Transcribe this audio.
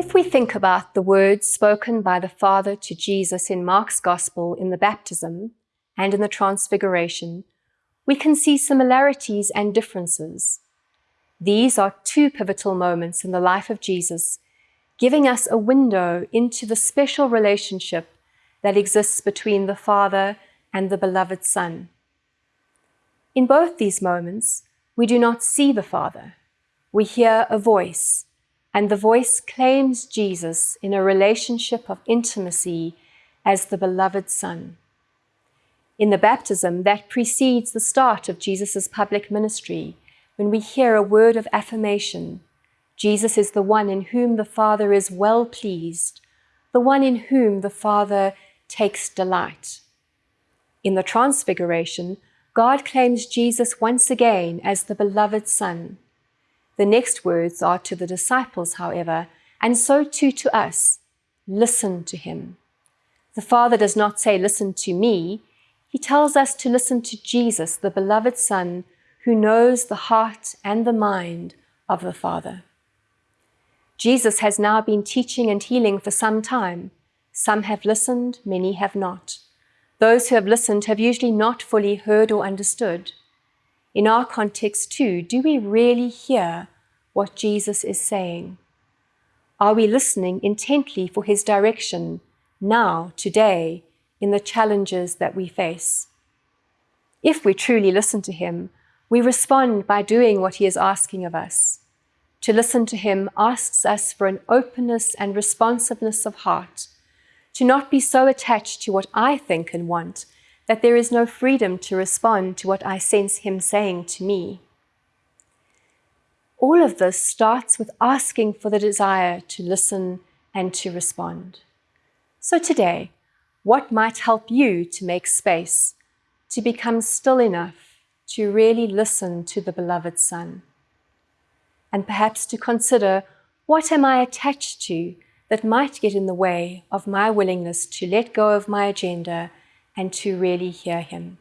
If we think about the words spoken by the Father to Jesus in Mark's Gospel in the baptism and in the transfiguration, we can see similarities and differences. These are two pivotal moments in the life of Jesus, giving us a window into the special relationship that exists between the Father and the beloved Son. In both these moments, we do not see the Father. We hear a voice, and the voice claims Jesus in a relationship of intimacy as the beloved Son. In the baptism that precedes the start of Jesus' public ministry, when we hear a word of affirmation, Jesus is the one in whom the Father is well pleased, the one in whom the Father takes delight. In the Transfiguration, God claims Jesus once again as the beloved Son. The next words are to the disciples, however, and so too to us, listen to him. The Father does not say, listen to me. He tells us to listen to Jesus, the beloved Son, who knows the heart and the mind of the Father. Jesus has now been teaching and healing for some time. Some have listened, many have not. Those who have listened have usually not fully heard or understood. In our context too, do we really hear what Jesus is saying? Are we listening intently for his direction now, today, in the challenges that we face? If we truly listen to him, we respond by doing what he is asking of us. To listen to him asks us for an openness and responsiveness of heart to not be so attached to what I think and want that there is no freedom to respond to what I sense Him saying to me. All of this starts with asking for the desire to listen and to respond. So today, what might help you to make space, to become still enough to really listen to the beloved Son? And perhaps to consider, what am I attached to that might get in the way of my willingness to let go of my agenda and to really hear Him.